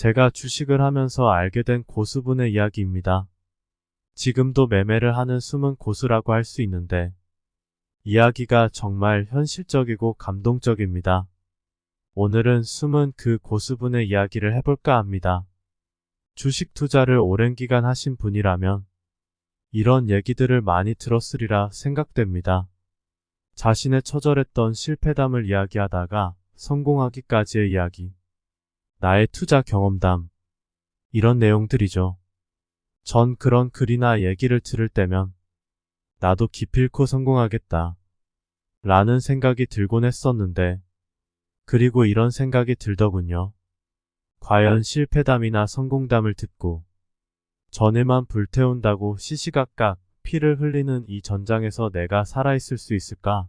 제가 주식을 하면서 알게 된 고수분의 이야기입니다. 지금도 매매를 하는 숨은 고수라고 할 수 있는데 이야기가 정말 현실적이고 감동적입니다. 오늘은 숨은 그 고수분의 이야기를 해볼까 합니다. 주식 투자를 오랜 기간 하신 분이라면 이런 얘기들을 많이 들었으리라 생각됩니다. 자신의 처절했던 실패담을 이야기하다가 성공하기까지의 이야기. 나의 투자 경험담. 이런 내용들이죠. 전 그런 글이나 얘기를 들을 때면 나도 기필코 성공하겠다. 라는 생각이 들곤 했었는데 그리고 이런 생각이 들더군요. 과연 실패담이나 성공담을 듣고 전에만 불태운다고 시시각각 피를 흘리는 이 전장에서 내가 살아있을 수 있을까?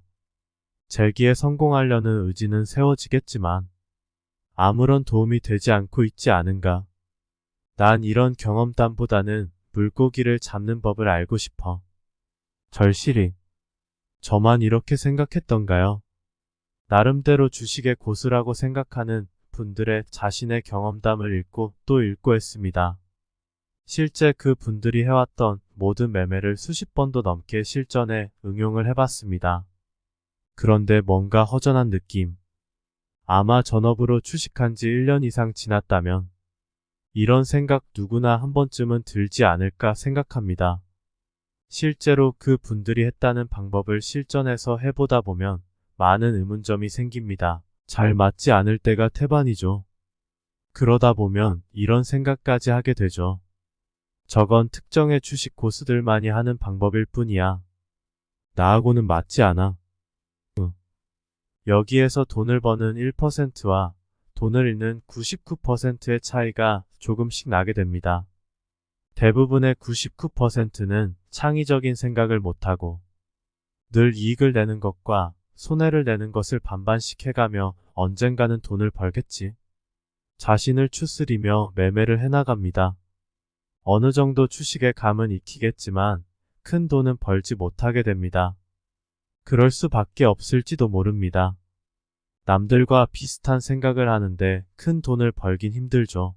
재기에 성공하려는 의지는 세워지겠지만 아무런 도움이 되지 않고 있지 않은가? 난 이런 경험담보다는 물고기를 잡는 법을 알고 싶어. 절실히. 저만 이렇게 생각했던가요? 나름대로 주식의 고수라고 생각하는 분들의 자신의 경험담을 읽고 또 읽고 했습니다. 실제 그 분들이 해왔던 모든 매매를 수십 번도 넘게 실전에 응용을 해봤습니다. 그런데 뭔가 허전한 느낌. 아마 전업으로 주식한 지 1년 이상 지났다면 이런 생각 누구나 한 번쯤은 들지 않을까 생각합니다. 실제로 그 분들이 했다는 방법을 실전에서 해보다 보면 많은 의문점이 생깁니다. 잘 맞지 않을 때가 태반이죠. 그러다 보면 이런 생각까지 하게 되죠. 저건 특정의 주식 고수들만이 하는 방법일 뿐이야. 나하고는 맞지 않아. 여기에서 돈을 버는 1%와 돈을 잃는 99%의 차이가 조금씩 나게 됩니다. 대부분의 99%는 창의적인 생각을 못하고 늘 이익을 내는 것과 손해를 내는 것을 반반씩 해가며 언젠가는 돈을 벌겠지. 자신을 추스리며 매매를 해나갑니다. 어느 정도 주식의 감은 익히겠지만 큰 돈은 벌지 못하게 됩니다. 그럴 수밖에 없을지도 모릅니다. 남들과 비슷한 생각을 하는데 큰 돈을 벌긴 힘들죠.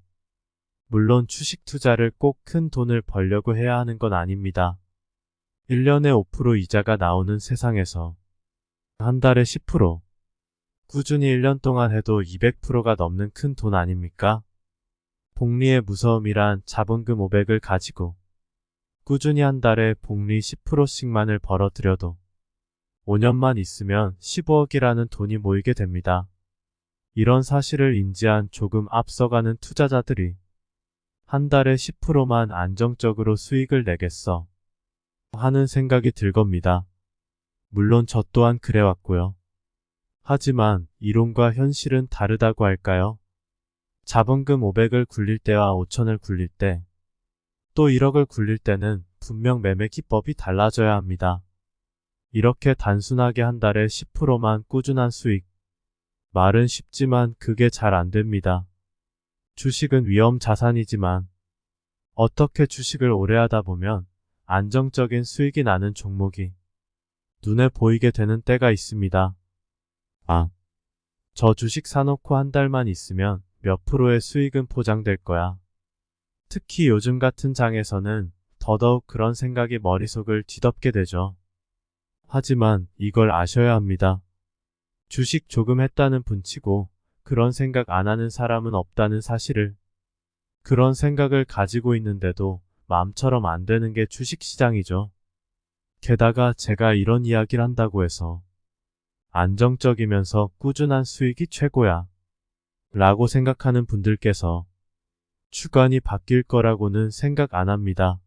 물론 주식 투자를 꼭 큰 돈을 벌려고 해야 하는 건 아닙니다. 1년에 5% 이자가 나오는 세상에서 한 달에 10% 꾸준히 1년 동안 해도 200%가 넘는 큰 돈 아닙니까? 복리의 무서움이란 자본금 500을 가지고 꾸준히 한 달에 복리 10%씩만을 벌어들여도 5년만 있으면 15억이라는 돈이 모이게 됩니다. 이런 사실을 인지한 조금 앞서가는 투자자들이 한 달에 10%만 안정적으로 수익을 내겠어 하는 생각이 들 겁니다. 물론 저 또한 그래왔고요. 하지만 이론과 현실은 다르다고 할까요? 자본금 500을 굴릴 때와 5천을 굴릴 때, 또 1억을 굴릴 때는 분명 매매 기법이 달라져야 합니다. 이렇게 단순하게 한 달에 10%만 꾸준한 수익. 말은 쉽지만 그게 잘 안 됩니다. 주식은 위험 자산이지만 어떻게 주식을 오래 하다 보면 안정적인 수익이 나는 종목이 눈에 보이게 되는 때가 있습니다. 아, 저 주식 사놓고 한 달만 있으면 몇 프로의 수익은 포장될 거야. 특히 요즘 같은 장에서는 더더욱 그런 생각이 머릿속을 뒤덮게 되죠. 하지만 이걸 아셔야 합니다. 주식 조금 했다는 분치고 그런 생각 안 하는 사람은 없다는 사실을 그런 생각을 가지고 있는데도 마음처럼 안 되는 게 주식시장이죠. 게다가 제가 이런 이야기를 한다고 해서 안정적이면서 꾸준한 수익이 최고야 라고 생각하는 분들께서 주관이 바뀔 거라고는 생각 안 합니다.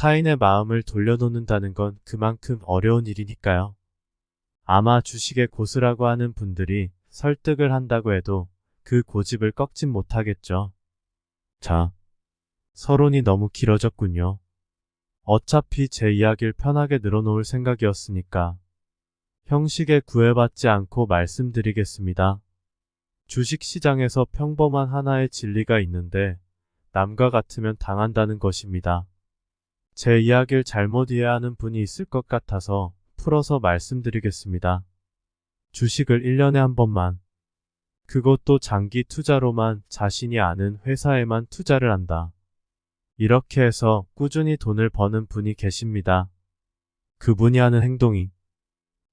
타인의 마음을 돌려놓는다는 건 그만큼 어려운 일이니까요. 아마 주식의 고수라고 하는 분들이 설득을 한다고 해도 그 고집을 꺾진 못하겠죠. 자, 서론이 너무 길어졌군요. 어차피 제 이야기를 편하게 늘어놓을 생각이었으니까 형식에 구애받지 않고 말씀드리겠습니다. 주식시장에서 평범한 하나의 진리가 있는데 남과 같으면 당한다는 것입니다. 제 이야기를 잘못 이해하는 분이 있을 것 같아서 풀어서 말씀드리겠습니다. 주식을 1년에 한 번만, 그것도 장기 투자로만 자신이 아는 회사에만 투자를 한다. 이렇게 해서 꾸준히 돈을 버는 분이 계십니다. 그분이 하는 행동이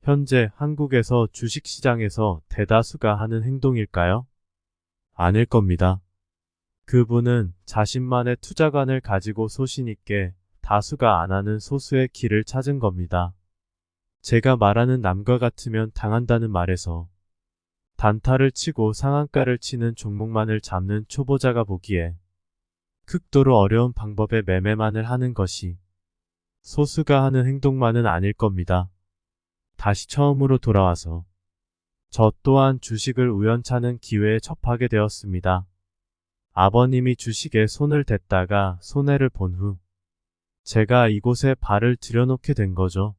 현재 한국에서 주식시장에서 대다수가 하는 행동일까요? 아닐 겁니다. 그분은 자신만의 투자관을 가지고 소신있게 다수가 안 하는 소수의 길을 찾은 겁니다. 제가 말하는 남과 같으면 당한다는 말에서 단타를 치고 상한가를 치는 종목만을 잡는 초보자가 보기에 극도로 어려운 방법의 매매만을 하는 것이 소수가 하는 행동만은 아닐 겁니다. 다시 처음으로 돌아와서 저 또한 주식을 우연찮은 기회에 접하게 되었습니다. 아버님이 주식에 손을 댔다가 손해를 본 후 제가 이곳에 발을 들여놓게 된 거죠.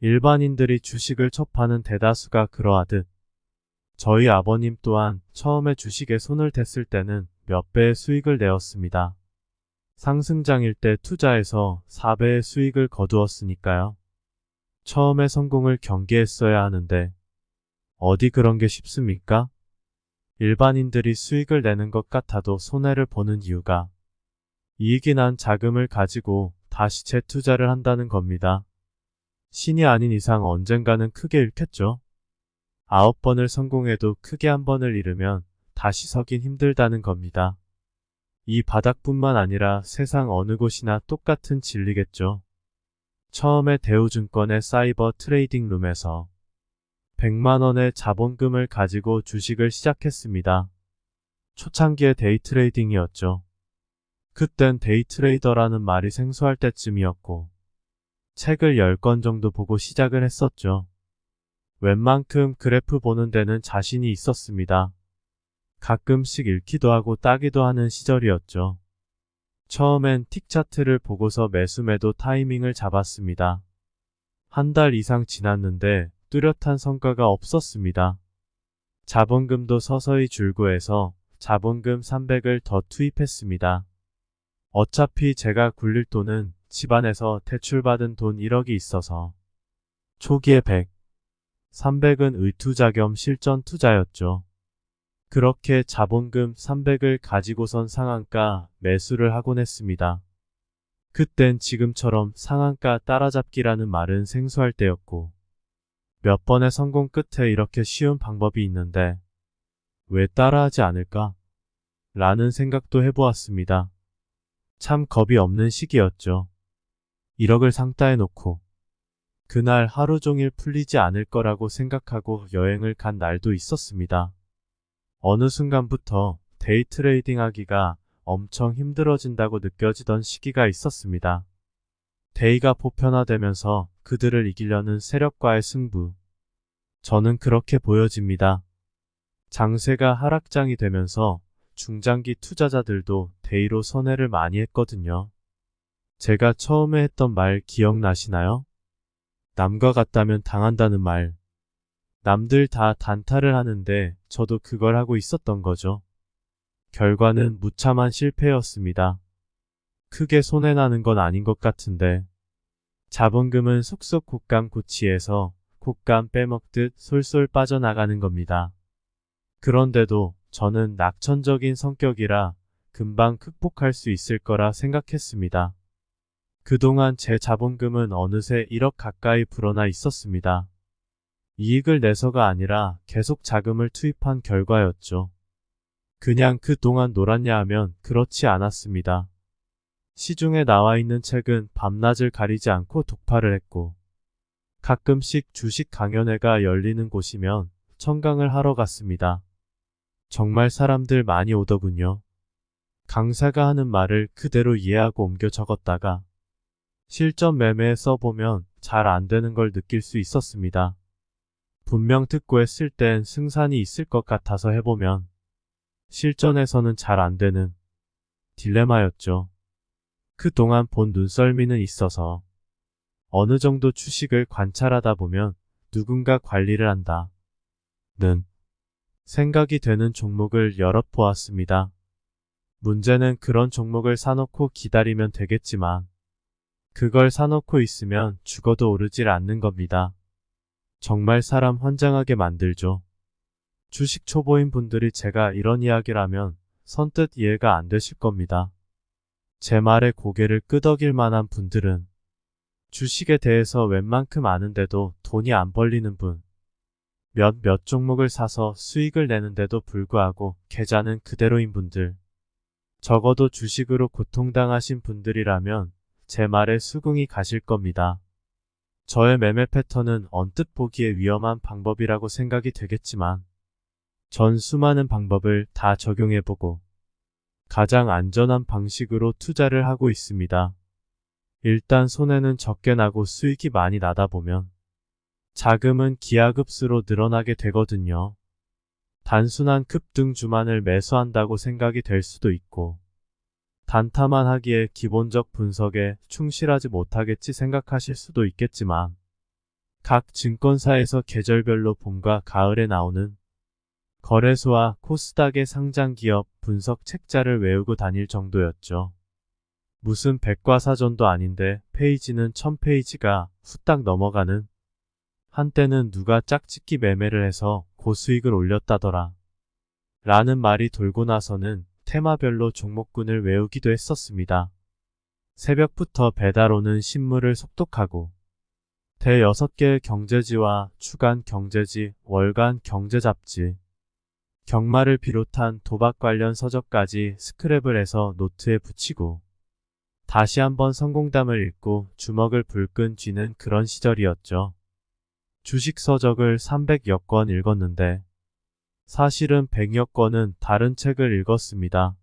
일반인들이 주식을 접하는 대다수가 그러하듯 저희 아버님 또한 처음에 주식에 손을 댔을 때는 몇 배의 수익을 내었습니다. 상승장일 때 투자해서 4배의 수익을 거두었으니까요. 처음에 성공을 경계했어야 하는데 어디 그런 게 쉽습니까? 일반인들이 수익을 내는 것 같아도 손해를 보는 이유가 이익이 난 자금을 가지고 다시 재투자를 한다는 겁니다. 신이 아닌 이상 언젠가는 크게 잃겠죠. 아홉 번을 성공해도 크게 한 번을 잃으면 다시 서긴 힘들다는 겁니다. 이 바닥뿐만 아니라 세상 어느 곳이나 똑같은 진리겠죠. 처음에 대우증권의 사이버 trading room에서 100만원의 자본금을 가지고 주식을 시작했습니다. 초창기의 day trading이었죠. 그땐 day trader라는 말이 생소할 때쯤이었고 책을 10권 정도 보고 시작을 했었죠. 웬만큼 그래프 보는 데는 자신이 있었습니다. 가끔씩 잃기도 하고 따기도 하는 시절이었죠. 처음엔 tick 차트를 보고서 매수 매도 타이밍을 잡았습니다. 한 달 이상 지났는데 뚜렷한 성과가 없었습니다. 자본금도 서서히 줄고 해서 자본금 300을 더 투입했습니다. 어차피 제가 굴릴 돈은 집안에서 대출받은 돈 1억이 있어서 초기에 100, 300은 의투자 겸 실전 투자였죠. 그렇게 자본금 300을 가지고선 상한가 매수를 하곤 했습니다. 그땐 지금처럼 상한가 따라잡기라는 말은 생소할 때였고 몇 번의 성공 끝에 이렇게 쉬운 방법이 있는데 왜 따라하지 않을까? 라는 생각도 해보았습니다. 참 겁이 없는 시기였죠. 1억을 상따해 놓고 그날 하루 종일 풀리지 않을 거라고 생각하고 여행을 간 날도 있었습니다. 어느 순간부터 day trading 하기가 엄청 힘들어진다고 느껴지던 시기가 있었습니다. day가 보편화되면서 그들을 이기려는 세력과의 승부. 저는 그렇게 보여집니다. 장세가 하락장이 되면서 중장기 투자자들도 day로 선회를 많이 했거든요. 제가 처음에 했던 말 기억나시나요? 남과 같다면 당한다는 말. 남들 다 단타를 하는데 저도 그걸 하고 있었던 거죠. 결과는 무참한 실패였습니다. 크게 손해나는 건 아닌 것 같은데 자본금은 속속 곶감 고치에서 곶감 빼먹듯 솔솔 빠져나가는 겁니다. 그런데도 저는 낙천적인 성격이라 금방 극복할 수 있을 거라 생각했습니다. 그동안 제 자본금은 어느새 1억 가까이 불어나 있었습니다. 이익을 내서가 아니라 계속 자금을 투입한 결과였죠. 그냥 그동안 놀았냐 하면 그렇지 않았습니다. 시중에 나와 있는 책은 밤낮을 가리지 않고 독파를 했고 가끔씩 주식 강연회가 열리는 곳이면 청강을 하러 갔습니다. 정말 사람들 많이 오더군요. 강사가 하는 말을 그대로 이해하고 옮겨 적었다가 실전 매매에 써보면 잘 안 되는 걸 느낄 수 있었습니다. 분명 듣고 했을 땐 승산이 있을 것 같아서 해보면 실전에서는 잘 안 되는 딜레마였죠. 그동안 본 눈썰미는 있어서 어느 정도 주식을 관찰하다 보면 누군가 관리를 한다. 는 생각이 되는 종목을 여럿 보았습니다. 문제는 그런 종목을 사놓고 기다리면 되겠지만 그걸 사놓고 있으면 죽어도 오르질 않는 겁니다. 정말 사람 환장하게 만들죠. 주식 초보인 분들이 제가 이런 이야기를 하면 선뜻 이해가 안 되실 겁니다. 제 말에 고개를 끄덕일 만한 분들은 주식에 대해서 웬만큼 아는데도 돈이 안 벌리는 분, 몇몇 종목을 사서 수익을 내는데도 불구하고 계좌는 그대로인 분들, 적어도 주식으로 고통당하신 분들이라면 제 말에 수긍이 가실 겁니다. 저의 매매 패턴은 언뜻 보기에 위험한 방법이라고 생각이 되겠지만 전 수많은 방법을 다 적용해보고 가장 안전한 방식으로 투자를 하고 있습니다. 일단 손해는 적게 나고 수익이 많이 나다 보면 자금은 기하급수로 늘어나게 되거든요. 단순한 급등 주만을 매수한다고 생각이 될 수도 있고 단타만 하기에 기본적 분석에 충실하지 못하겠지 생각하실 수도 있겠지만 각 증권사에서 계절별로 봄과 가을에 나오는 거래소와 코스닥의 상장기업 분석 책자를 외우고 다닐 정도였죠. 무슨 백과사전도 아닌데 페이지는 1000페이지가 후딱 넘어가는 한때는 누가 짝짓기 매매를 해서 고수익을 올렸다더라. 라는 말이 돌고 나서는 테마별로 종목군을 외우기도 했었습니다. 새벽부터 배달 오는 신문을 속독하고 대 6개의 경제지와 주간 경제지, 월간 경제 잡지, 경마를 비롯한 도박 관련 서적까지 스크랩을 해서 노트에 붙이고 다시 한번 성공담을 읽고 주먹을 불끈 쥐는 그런 시절이었죠. 주식 서적을 300여 권 읽었는데 사실은 100여 권은 다른 책을 읽었습니다.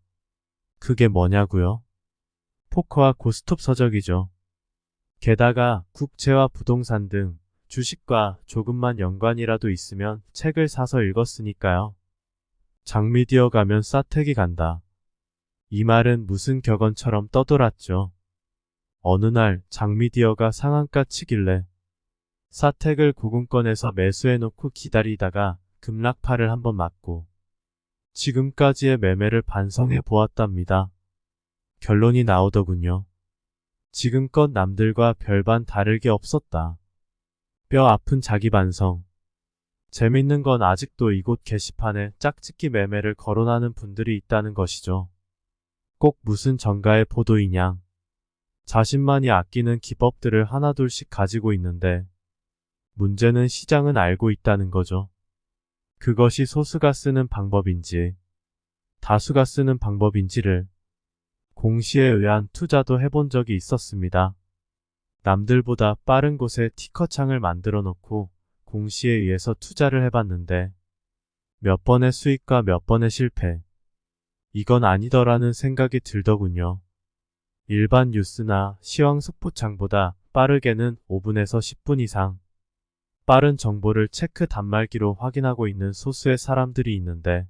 그게 뭐냐고요? 포커와 고스톱 서적이죠. 게다가 국채와 부동산 등 주식과 조금만 연관이라도 있으면 책을 사서 읽었으니까요. 장미디어 가면 싸택이 간다. 이 말은 무슨 격언처럼 떠돌았죠. 어느 날 장미디어가 상한가 치길래 사택을 고군권에서 매수해놓고 기다리다가 급락파를 한번 맞고 지금까지의 매매를 반성해 보았답니다. 결론이 나오더군요. 지금껏 남들과 별반 다를 게 없었다. 뼈 아픈 자기 반성. 재밌는 건 아직도 이곳 게시판에 짝짓기 매매를 거론하는 분들이 있다는 것이죠. 꼭 무슨 정가의 포도이냐. 자신만이 아끼는 기법들을 하나둘씩 가지고 있는데 문제는 시장은 알고 있다는 거죠. 그것이 소수가 쓰는 방법인지 다수가 쓰는 방법인지를 공시에 의한 투자도 해본 적이 있었습니다. 남들보다 빠른 곳에 티커창을 만들어 놓고 공시에 의해서 투자를 해봤는데 몇 번의 수익과 몇 번의 실패. 이건 아니더라는 생각이 들더군요. 일반 뉴스나 시황 속보창보다 빠르게는 5분에서 10분 이상 빠른 정보를 체크 단말기로 확인하고 있는 소수의 사람들이 있는데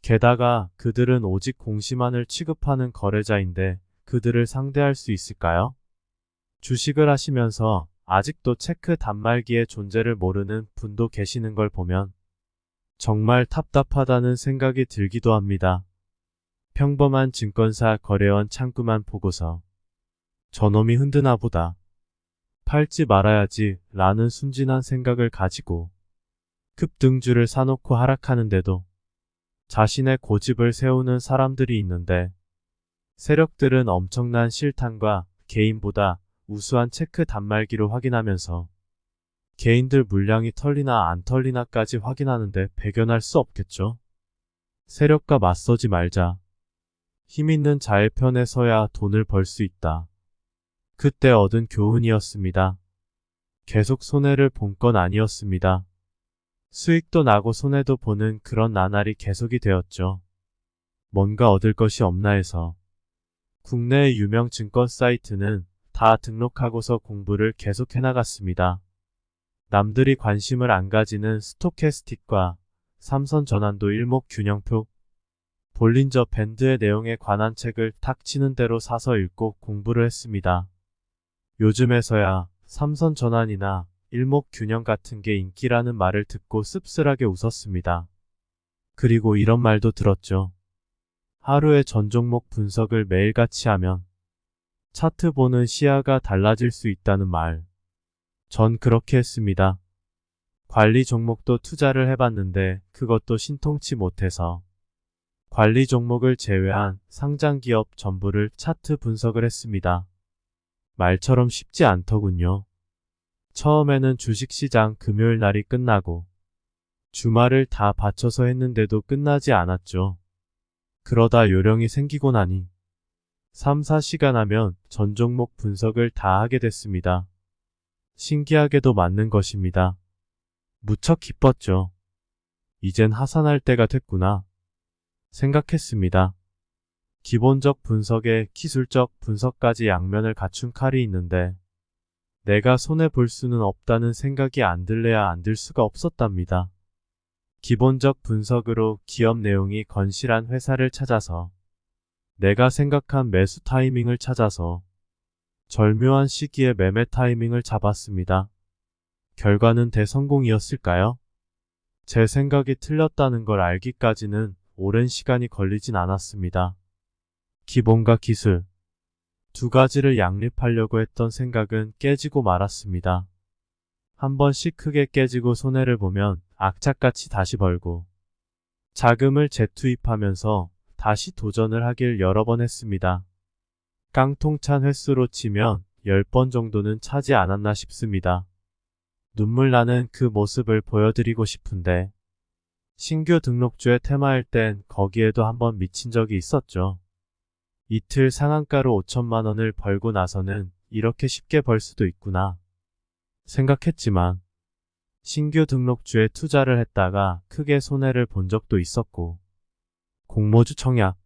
게다가 그들은 오직 공시만을 취급하는 거래자인데 그들을 상대할 수 있을까요? 주식을 하시면서 아직도 체크 단말기의 존재를 모르는 분도 계시는 걸 보면 정말 답답하다는 생각이 들기도 합니다. 평범한 증권사 거래원 창구만 보고서 저놈이 흔드나 보다. 팔지 말아야지 라는 순진한 생각을 가지고 급등주를 사놓고 하락하는데도 자신의 고집을 세우는 사람들이 있는데 세력들은 엄청난 실탄과 개인보다 우수한 체크 단말기로 확인하면서 개인들 물량이 털리나 안 털리나까지 확인하는데 배견할 수 없겠죠. 세력과 맞서지 말자. 힘 있는 자의 편에 서야 돈을 벌 수 있다. 그때 얻은 교훈이었습니다. 계속 손해를 본 건 아니었습니다. 수익도 나고 손해도 보는 그런 나날이 계속이 되었죠. 뭔가 얻을 것이 없나 해서 국내의 유명 증권 사이트는 다 등록하고서 공부를 계속 해나갔습니다. 남들이 관심을 안 가지는 스토캐스틱과 삼선 전환도 일목균형표 볼린저 밴드의 내용에 관한 책을 탁 치는 대로 사서 읽고 공부를 했습니다. 요즘에서야 삼선 전환이나 일목균형 같은 게 인기라는 말을 듣고 씁쓸하게 웃었습니다. 그리고 이런 말도 들었죠. 하루의 전 종목 분석을 매일같이 하면 차트 보는 시야가 달라질 수 있다는 말. 전 그렇게 했습니다. 관리 종목도 투자를 해봤는데 그것도 신통치 못해서 관리 종목을 제외한 상장 기업 전부를 차트 분석을 했습니다. 말처럼 쉽지 않더군요. 처음에는 주식시장 금요일 날이 끝나고 주말을 다 바쳐서 했는데도 끝나지 않았죠. 그러다 요령이 생기고 나니 3, 4시간 하면 전 종목 분석을 다 하게 됐습니다. 신기하게도 맞는 것입니다. 무척 기뻤죠. 이젠 하산할 때가 됐구나. 생각했습니다. 기본적 분석에 기술적 분석까지 양면을 갖춘 칼이 있는데 내가 손해 볼 수는 없다는 생각이 안 들래야 안 들 수가 없었답니다. 기본적 분석으로 기업 내용이 건실한 회사를 찾아서 내가 생각한 매수 타이밍을 찾아서 절묘한 시기에 매매 타이밍을 잡았습니다. 결과는 대성공이었을까요? 제 생각이 틀렸다는 걸 알기까지는 오랜 시간이 걸리진 않았습니다. 기본과 기술 두 가지를 양립하려고 했던 생각은 깨지고 말았습니다. 한 번씩 크게 깨지고 손해를 보면 악착같이 다시 벌고 자금을 재투입하면서 다시 도전을 하길 여러 번 했습니다. 깡통찬 횟수로 치면 10번 정도는 차지 않았나 싶습니다. 눈물 나는 그 모습을 보여드리고 싶은데 신규 등록주의 테마일 땐 거기에도 한번 미친 적이 있었죠. 이틀 상한가로 5천만 원을 벌고 나서는 이렇게 쉽게 벌 수도 있구나 생각했지만 신규 등록주에 투자를 했다가 크게 손해를 본 적도 있었고 공모주 청약,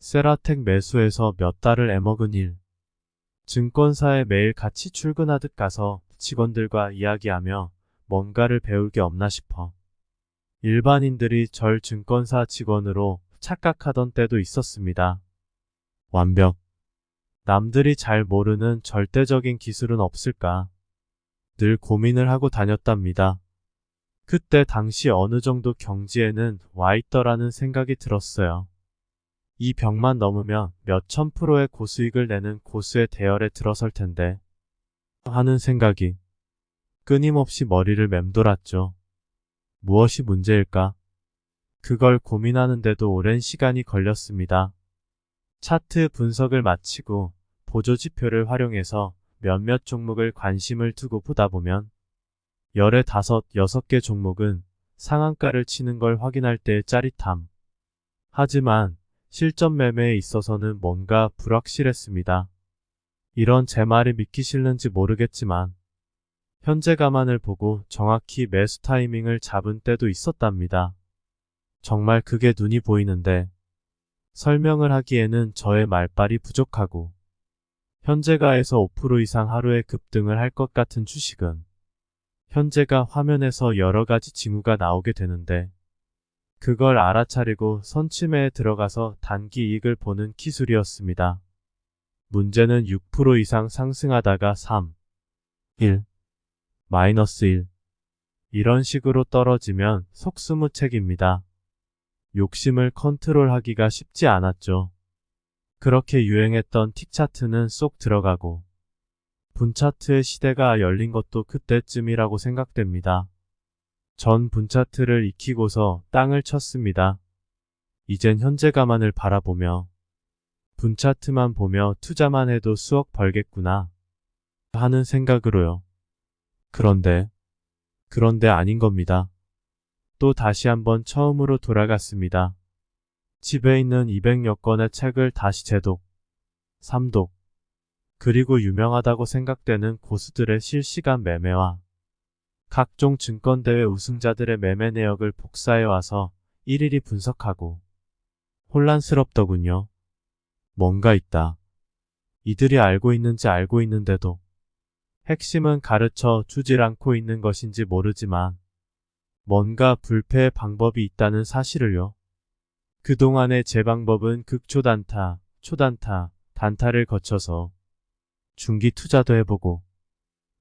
세라텍 매수해서 몇 달을 애먹은 일, 증권사에 매일 같이 출근하듯 가서 직원들과 이야기하며 뭔가를 배울 게 없나 싶어. 일반인들이 절 증권사 직원으로 착각하던 때도 있었습니다. 완벽. 남들이 잘 모르는 절대적인 기술은 없을까? 늘 고민을 하고 다녔답니다. 그때 당시 어느 정도 경지에는 와 있더라는 생각이 들었어요. 이 벽만 넘으면 몇천 프로의 고수익을 내는 고수의 대열에 들어설 텐데 하는 생각이 끊임없이 머리를 맴돌았죠. 무엇이 문제일까? 그걸 고민하는데도 오랜 시간이 걸렸습니다. 차트 분석을 마치고 보조지표를 활용해서 몇몇 종목을 관심을 두고 보다 보면 열의 다섯, 여섯 개 종목은 상한가를 치는 걸 확인할 때의 짜릿함. 하지만 실전 매매에 있어서는 뭔가 불확실했습니다. 이런 제 말이 믿기 싫는지 모르겠지만 현재 가만을 보고 정확히 매수 타이밍을 잡은 때도 있었답니다. 정말 그게 눈이 보이는데 설명을 하기에는 저의 말빨이 부족하고 현재가에서 5% 이상 하루에 급등을 할 것 같은 주식은 현재가 화면에서 여러 가지 징후가 나오게 되는데 그걸 알아차리고 선침에 들어가서 단기 이익을 보는 기술이었습니다. 문제는 6% 이상 상승하다가 3, 1, 마이너스 1 이런 식으로 떨어지면 속수무책입니다. 욕심을 컨트롤하기가 쉽지 않았죠. 그렇게 유행했던 틱 차트는 쏙 들어가고 분차트의 시대가 열린 것도 그때쯤이라고 생각됩니다. 전 분차트를 익히고서 땅을 쳤습니다. 이젠 현재 가만을 바라보며 분차트만 보며 투자만 해도 수억 벌겠구나 하는 생각으로요. 그런데 그런데 아닌 겁니다. 또 다시 한번 처음으로 돌아갔습니다. 집에 있는 200여 권의 책을 다시 재독, 삼독, 그리고 유명하다고 생각되는 고수들의 실시간 매매와 각종 증권대회 우승자들의 매매 내역을 복사해 와서 일일이 분석하고 혼란스럽더군요. 뭔가 있다. 이들이 알고 있는지 알고 있는데도 핵심은 가르쳐 주질 않고 있는 것인지 모르지만 뭔가 불패의 방법이 있다는 사실을요. 그동안의 제 방법은 극초단타, 초단타, 단타를 거쳐서 중기 투자도 해보고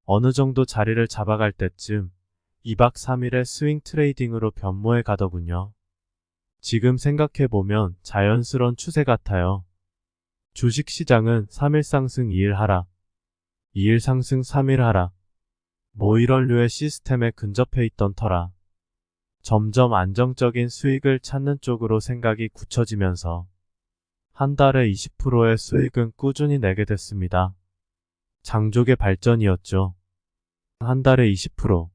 어느 정도 자리를 잡아갈 때쯤 2박 3일의 swing trading으로 변모해 가더군요. 지금 생각해보면 자연스러운 추세 같아요. 주식시장은 3일 상승 2일 하락, 2일 상승 3일 하락, 뭐 이런 류의 시스템에 근접해 있던 터라 점점 안정적인 수익을 찾는 쪽으로 생각이 굳혀지면서 한 달에 20%의 수익은 꾸준히 내게 됐습니다. 장족의 발전이었죠. 한 달에 20%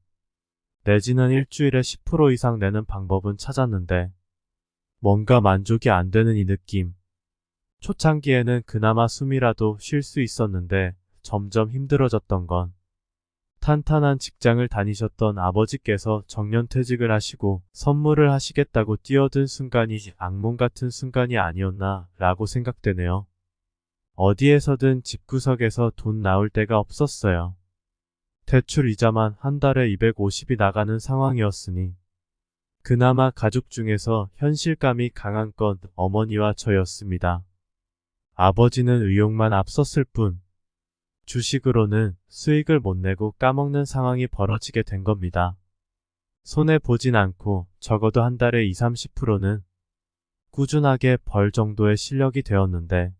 내지는 일주일에 10% 이상 내는 방법은 찾았는데 뭔가 만족이 안 되는 이 느낌. 초창기에는 그나마 숨이라도 쉴 수 있었는데 점점 힘들어졌던 건 탄탄한 직장을 다니셨던 아버지께서 정년퇴직을 하시고 선물을 하시겠다고 뛰어든 순간이 악몽 같은 순간이 아니었나 라고 생각되네요. 어디에서든 집구석에서 돈 나올 데가 없었어요. 대출 이자만 한 달에 250이 나가는 상황이었으니 그나마 가족 중에서 현실감이 강한 건 어머니와 저였습니다. 아버지는 의욕만 앞섰을 뿐 주식으로는 수익을 못 내고 까먹는 상황이 벌어지게 된 겁니다. 손해 보진 않고 적어도 한 달에 20, 30%는 꾸준하게 벌 정도의 실력이 되었는데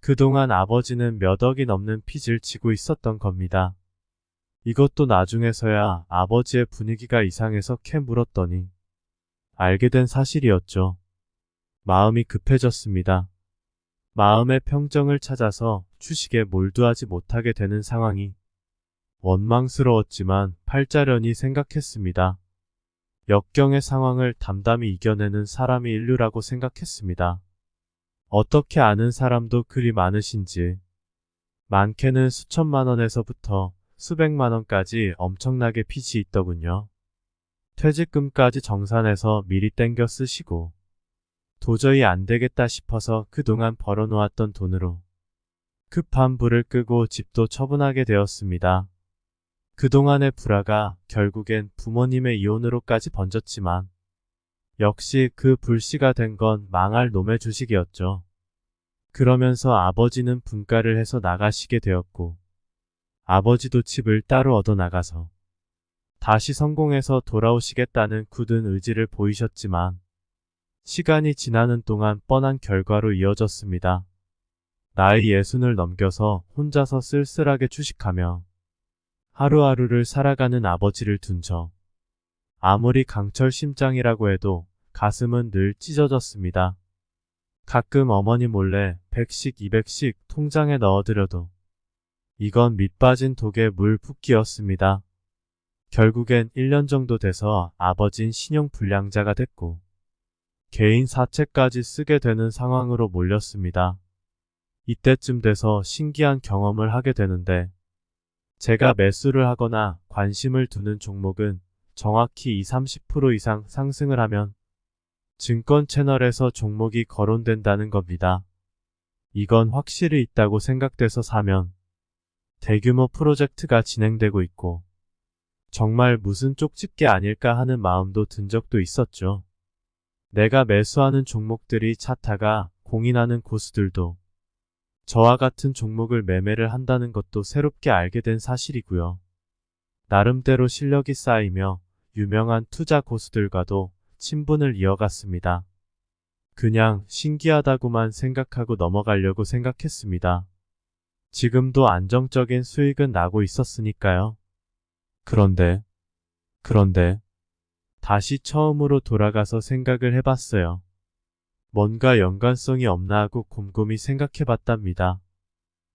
그동안 아버지는 몇 억이 넘는 빚을 지고 있었던 겁니다. 이것도 나중에서야 아버지의 분위기가 이상해서 캐 물었더니 알게 된 사실이었죠. 마음이 급해졌습니다. 마음의 평정을 찾아서 주식에 몰두하지 못하게 되는 상황이 원망스러웠지만 팔자련이 생각했습니다. 역경의 상황을 담담히 이겨내는 사람이 인류라고 생각했습니다. 어떻게 아는 사람도 그리 많으신지 많게는 수천만 원에서부터 수백만 원까지 엄청나게 빚이 있더군요. 퇴직금까지 정산해서 미리 땡겨 쓰시고 도저히 안 되겠다 싶어서 그동안 벌어놓았던 돈으로 급한 불을 끄고 집도 처분하게 되었습니다. 그동안의 불화가 결국엔 부모님의 이혼으로까지 번졌지만 역시 그 불씨가 된 건 망할 놈의 주식이었죠. 그러면서 아버지는 분가를 해서 나가시게 되었고 아버지도 집을 따로 얻어 나가서 다시 성공해서 돌아오시겠다는 굳은 의지를 보이셨지만 시간이 지나는 동안 뻔한 결과로 이어졌습니다. 나이 예순을 넘겨서 혼자서 쓸쓸하게 주식하며 하루하루를 살아가는 아버지를 둔 저. 아무리 강철 심장이라고 해도 가슴은 늘 찢어졌습니다. 가끔 어머니 몰래 100씩 200씩 통장에 넣어드려도 이건 밑빠진 독에 물 붓기였습니다. 결국엔 1년 정도 돼서 아버진 신용불량자가 됐고 개인 사채까지 쓰게 되는 상황으로 몰렸습니다. 이때쯤 돼서 신기한 경험을 하게 되는데 제가 매수를 하거나 관심을 두는 종목은 정확히 20, 30% 이상 상승을 하면 증권 채널에서 종목이 거론된다는 겁니다. 이건 확실히 있다고 생각돼서 사면 대규모 프로젝트가 진행되고 있고 정말 무슨 쪽집게 아닐까 하는 마음도 든 적도 있었죠. 내가 매수하는 종목들이 차타가 공인하는 고수들도 저와 같은 종목을 매매를 한다는 것도 새롭게 알게 된 사실이고요. 나름대로 실력이 쌓이며 유명한 투자 고수들과도 친분을 이어갔습니다. 그냥 신기하다고만 생각하고 넘어가려고 생각했습니다. 지금도 안정적인 수익은 나고 있었으니까요. 그런데, 그런데, 다시 처음으로 돌아가서 생각을 해봤어요. 뭔가 연관성이 없나 하고 곰곰이 생각해봤답니다.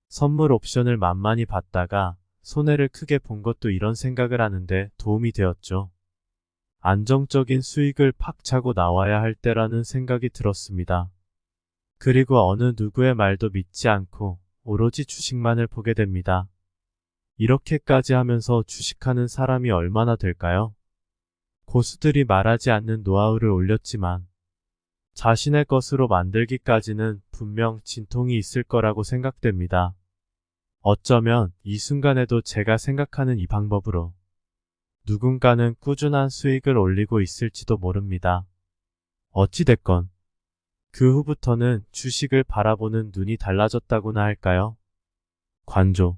선물 옵션을 만만히 봤다가 손해를 크게 본 것도 이런 생각을 하는데 도움이 되었죠. 안정적인 수익을 팍 차고 나와야 할 때라는 생각이 들었습니다. 그리고 어느 누구의 말도 믿지 않고 오로지 주식만을 보게 됩니다. 이렇게까지 하면서 주식하는 사람이 얼마나 될까요? 고수들이 말하지 않는 노하우를 올렸지만 자신의 것으로 만들기까지는 분명 진통이 있을 거라고 생각됩니다. 어쩌면 이 순간에도 제가 생각하는 이 방법으로 누군가는 꾸준한 수익을 올리고 있을지도 모릅니다. 어찌됐건 그 후부터는 주식을 바라보는 눈이 달라졌다고나 할까요? 관조.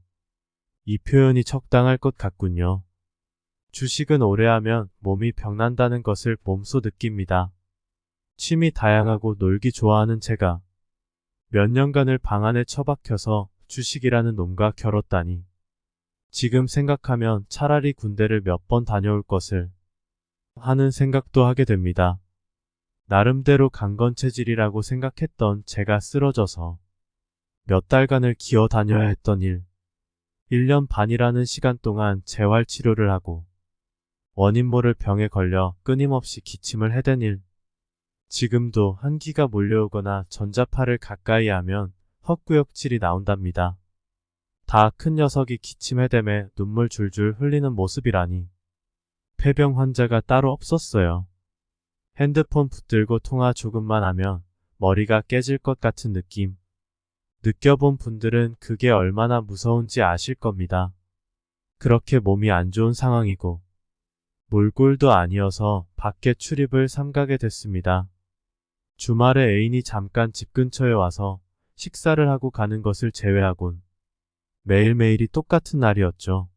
이 표현이 적당할 것 같군요. 주식은 오래 하면 몸이 병난다는 것을 몸소 느낍니다. 취미 다양하고 놀기 좋아하는 제가 몇 년간을 방 안에 처박혀서 주식이라는 놈과 결었다니 지금 생각하면 차라리 군대를 몇 번 다녀올 것을 하는 생각도 하게 됩니다. 나름대로 강건 체질이라고 생각했던 제가 쓰러져서 몇 달간을 기어 다녀야 했던 일. 1년 반이라는 시간 동안 재활 치료를 하고 원인 모를 병에 걸려 끊임없이 기침을 해댄 일. 지금도 한기가 몰려오거나 전자파를 가까이 하면 헛구역질이 나온답니다. 다 큰 녀석이 기침해댐에 눈물 줄줄 흘리는 모습이라니. 폐병 환자가 따로 없었어요. 핸드폰 붙들고 통화 조금만 하면 머리가 깨질 것 같은 느낌. 느껴본 분들은 그게 얼마나 무서운지 아실 겁니다. 그렇게 몸이 안 좋은 상황이고 몰골도 아니어서 밖에 출입을 삼가게 됐습니다. 주말에 애인이 잠깐 집 근처에 와서 식사를 하고 가는 것을 제외하곤 매일매일이 똑같은 날이었죠.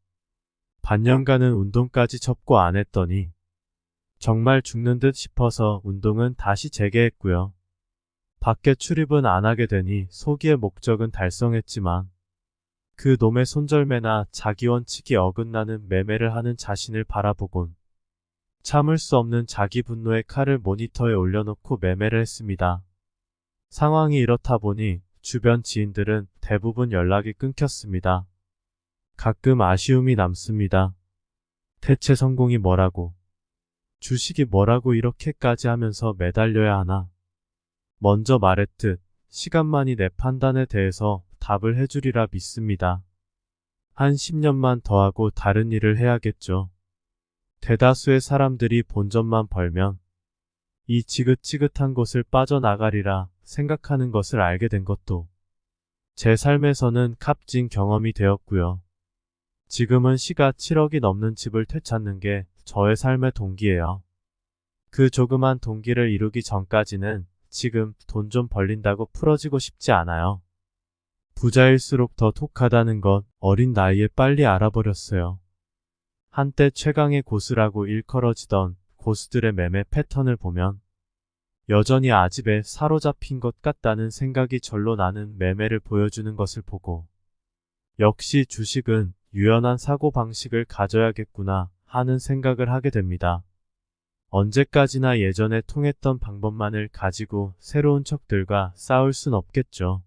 반년간은 운동까지 접고 안 했더니 정말 죽는 듯 싶어서 운동은 다시 재개했고요. 밖에 출입은 안 하게 되니 소기의 목적은 달성했지만 그 놈의 손절매나 자기 원칙이 어긋나는 매매를 하는 자신을 바라보곤 참을 수 없는 자기 분노의 칼을 모니터에 올려놓고 매매를 했습니다. 상황이 이렇다 보니 주변 지인들은 대부분 연락이 끊겼습니다. 가끔 아쉬움이 남습니다. 대체 성공이 뭐라고, 주식이 뭐라고 이렇게까지 하면서 매달려야 하나. 먼저 말했듯 시간만이 내 판단에 대해서 답을 해주리라 믿습니다. 한 10년만 더 하고 다른 일을 해야겠죠. 대다수의 사람들이 본전만 벌면 이 지긋지긋한 곳을 빠져나가리라 생각하는 것을 알게 된 것도 제 삶에서는 값진 경험이 되었고요. 지금은 시가 7억이 넘는 집을 되찾는 게 저의 삶의 동기예요. 그 조그만 동기를 이루기 전까지는 지금 돈 좀 벌린다고 풀어지고 싶지 않아요. 부자일수록 더 독하다는 것 어린 나이에 빨리 알아버렸어요. 한때 최강의 고수라고 일컬어지던 고수들의 매매 패턴을 보면 여전히 아집에 사로잡힌 것 같다는 생각이 절로 나는 매매를 보여주는 것을 보고 역시 주식은 유연한 사고방식을 가져야겠구나 하는 생각을 하게 됩니다. 언제까지나 예전에 통했던 방법만을 가지고 새로운 척들과 싸울 순 없겠죠.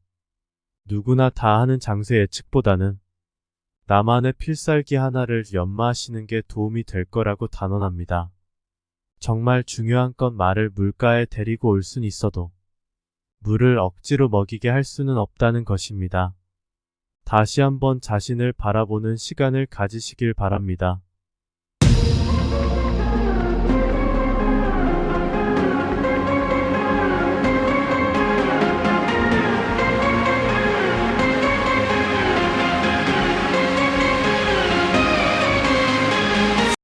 누구나 다 하는 장세 예측보다는 나만의 필살기 하나를 연마하시는 게 도움이 될 거라고 단언합니다. 정말 중요한 건 말을 물가에 데리고 올 순 있어도 물을 억지로 먹이게 할 수는 없다는 것입니다. 다시 한번 자신을 바라보는 시간을 가지시길 바랍니다.